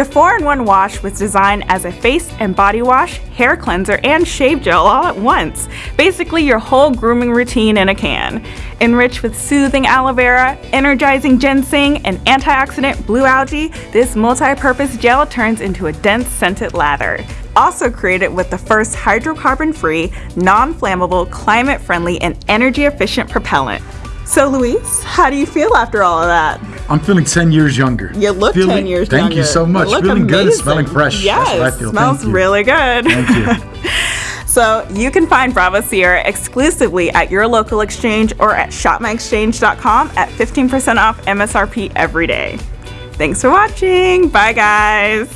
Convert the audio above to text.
The 4-in-1 wash was designed as a face and body wash, hair cleanser, and shave gel all at once. Basically your whole grooming routine in a can. Enriched with soothing aloe vera, energizing ginseng, and antioxidant blue algae, this multi-purpose gel turns into a dense scented lather. Also created with the first hydrocarbon-free, non-flammable, climate-friendly, and energy-efficient propellant. So Luis, how do you feel after all of that? I'm feeling 10 years younger. You look feeling, 10 years thank younger. Thank you so much. You feeling good and smelling fresh. Yes, That's what I feel. smells really good. Thank you. So you can find Bravo Sierra exclusively at your local exchange or at shopmyexchange.com at 15% off MSRP every day. Thanks for watching. Bye guys.